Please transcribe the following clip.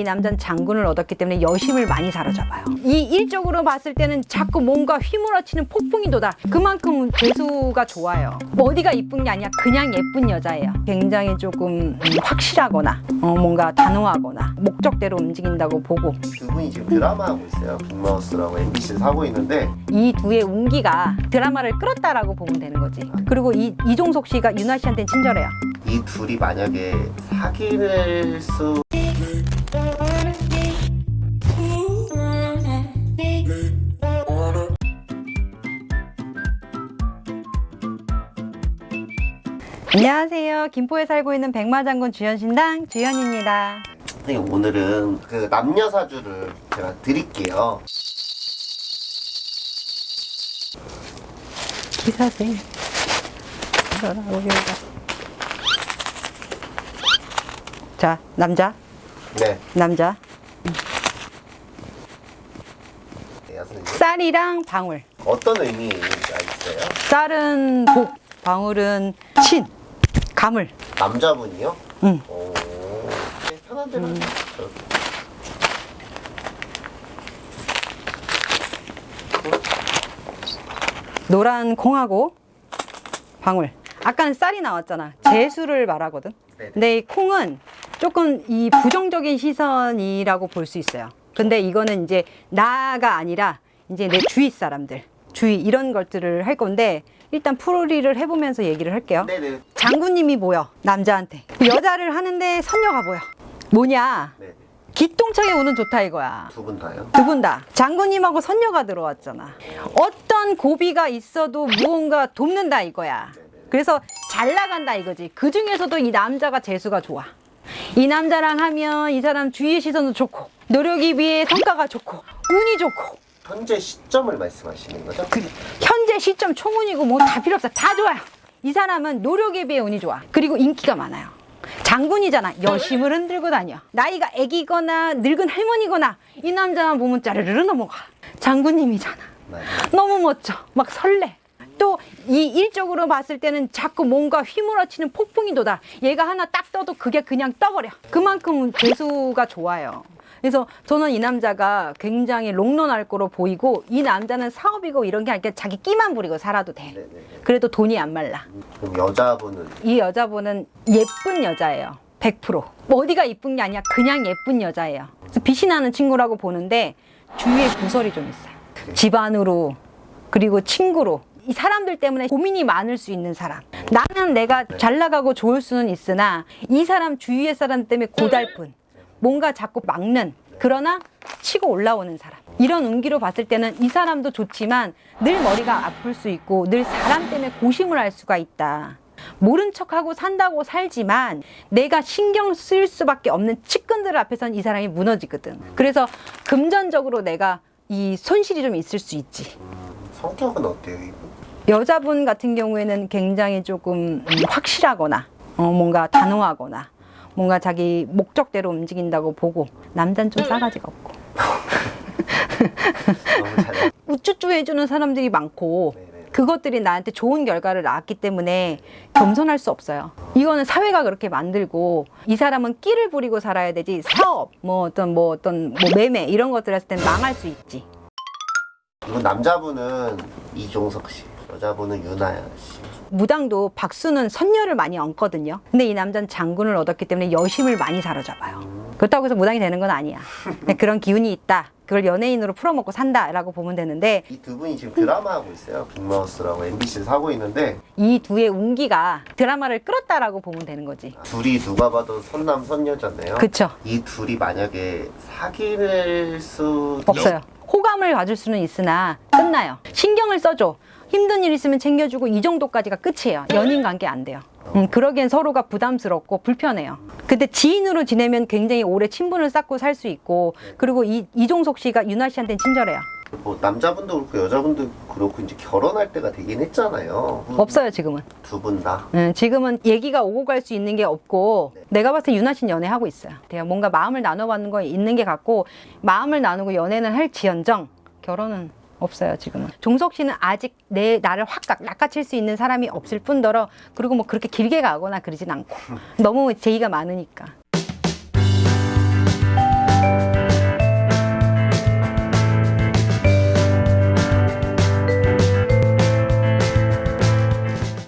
이 남자는 장군을 얻었기 때문에 여심을 많이 사로잡아요. 이 일적으로 봤을 때는 자꾸 뭔가 휘몰아치는 폭풍이 돋아. 그만큼 재수가 좋아요. 뭐 어디가 이쁜 게 아니야. 그냥 예쁜 여자예요. 굉장히 조금 음, 확실하거나 어, 뭔가 단호하거나 목적대로 움직인다고 보고 두 분이 지금 드라마 하고 있어요. 빅마우스라고 MBC에서 하고 있는데 이 두의 운기가 드라마를 끌었다라고 보면 되는 거지. 그리고 이 이종석 씨가 윤아 씨한테는 친절해요. 이 둘이 만약에 사귈 수 안녕하세요. 김포에 살고 있는 백마장군 주연신당 주연입니다. 선생님 오늘은 그 남녀 사주를 제가 드릴게요. 기사세. 자, 남자, 네, 남자. 네. 쌀이랑 방울. 어떤 의미가 있어요? 쌀은 복, 방울은 친, 가물. 남자분이요? 응. 오, 네, 편한 대로. 저렇게. 노란 콩하고 방울. 아까는 쌀이 나왔잖아. 재수를 말하거든. 네네. 근데 이 콩은 조금 이 부정적인 시선이라고 볼 수 있어요. 근데 이거는 이제 나가 아니라 이제 내 주위 사람들, 주위 이런 것들을 할 건데 일단 풀이를 해보면서 얘기를 할게요. 네네. 장군님이 보여 남자한테 여자를 하는데 선녀가 보여. 뭐냐? 네네. 기똥차게 우는 좋다 이거야. 두 분 다요? 두 분 다 장군님하고 선녀가 들어왔잖아. 어떤 고비가 있어도 무언가 돕는다 이거야. 그래서 잘 나간다 이거지. 그 중에서도 이 남자가 재수가 좋아. 이 남자랑 하면 이 사람 주위의 시선도 좋고 노력이 비해 성과가 좋고 운이 좋고 현재 시점을 말씀하시는 거죠? 그 현재 시점 총운이고 뭐 다 필요 없어 다 좋아요. 이 사람은 노력에 비해 운이 좋아. 그리고 인기가 많아요. 장군이잖아. 여심을 흔들고 다녀. 나이가 애기거나 늙은 할머니거나 이 남자만 보면 짜르르르 넘어가. 장군님이잖아. 맞아요. 너무 멋져. 막 설레. 또 이 일적으로 봤을 때는 자꾸 뭔가 휘몰아치는 폭풍이 돋아. 얘가 하나 딱 떠도 그게 그냥 떠버려. 그만큼 재수가 좋아요. 그래서 저는 이 남자가 굉장히 롱런할 거로 보이고 이 남자는 사업이고 이런 게 아니라 자기 끼만 부리고 살아도 돼. 네네. 그래도 돈이 안 말라. 그럼 여자분은 이 여자분은 예쁜 여자예요. 100%. 뭐 어디가 이쁜 게 아니야. 그냥 예쁜 여자예요. 그래서 빛이 나는 친구라고 보는데 주위에 구설이 좀 있어요. 집안으로 그리고 친구로 이 사람들 때문에 고민이 많을 수 있는 사람. 나는 내가 잘 나가고 좋을 수는 있으나 이 사람 주위의 사람 때문에 고달픈 뭔가 자꾸 막는 그러나 치고 올라오는 사람. 이런 운기로 봤을 때는 이 사람도 좋지만 늘 머리가 아플 수 있고 늘 사람 때문에 고심을 할 수가 있다. 모른 척하고 산다고 살지만 내가 신경 쓸 수밖에 없는 측근들 앞에선 이 사람이 무너지거든. 그래서 금전적으로 내가 이 손실이 좀 있을 수 있지. 음, 성격은 어때요? 여자분 같은 경우에는 굉장히 조금 음, 확실하거나 어, 뭔가 단호하거나 뭔가 자기 목적대로 움직인다고 보고 남자는 좀 싸가지가 없고 우쭈쭈 해주는 사람들이 많고. 그것들이 나한테 좋은 결과를 낳았기 때문에 겸손할 수 없어요. 이거는 사회가 그렇게 만들고 이 사람은 끼를 부리고 살아야 되지 사업 뭐 어떤 뭐 어떤 뭐 매매 이런 것들 했을 땐 망할 수 있지. 이분 남자분은 이종석 씨, 여자분은 유나야 씨. 무당도 박수는 선녀를 많이 얹거든요. 근데 이 남자는 장군을 얻었기 때문에 여심을 많이 사로잡아요. 그렇다고 해서 무당이 되는 건 아니야. 그런 기운이 있다. 그걸 연예인으로 풀어먹고 산다라고 보면 되는데 이 두 분이 지금 드라마 하고 있어요. 빅마우스라고 MBC에서 하고 있는데 이 두의 운기가 드라마를 끌었다라고 보면 되는 거지. 둘이 누가 봐도 선남 선녀잖아요. 그쵸? 이 둘이 만약에 사귈 수 없어요. 호감을 가질 수는 있으나 끝나요. 신경을 써줘. 힘든 일 있으면 챙겨주고 이 정도까지가 끝이에요. 연인 관계 안 돼요. 음, 그러기엔 서로가 부담스럽고 불편해요. 근데 지인으로 지내면 굉장히 오래 친분을 쌓고 살 수 있고 그리고 이, 이종석 씨가 윤아 씨한테는 친절해요. 뭐 남자분도 그렇고 여자분도 그렇고 이제 결혼할 때가 되긴 했잖아요. 없어요 지금은. 두 분 다. 음, 지금은 얘기가 오고 갈 수 있는 게 없고 내가 봤을 때 윤아 씨는 연애하고 있어요. 뭔가 마음을 나눠받는 거 있는 게 같고 마음을 나누고 연애는 할 지연정 결혼은 없어요 지금은. 종석 씨는 아직 내 나를 확 낚- 낚아챌 수 있는 사람이 없을 뿐더러 그리고 뭐 그렇게 길게 가거나 그러진 않고 너무 제의가 많으니까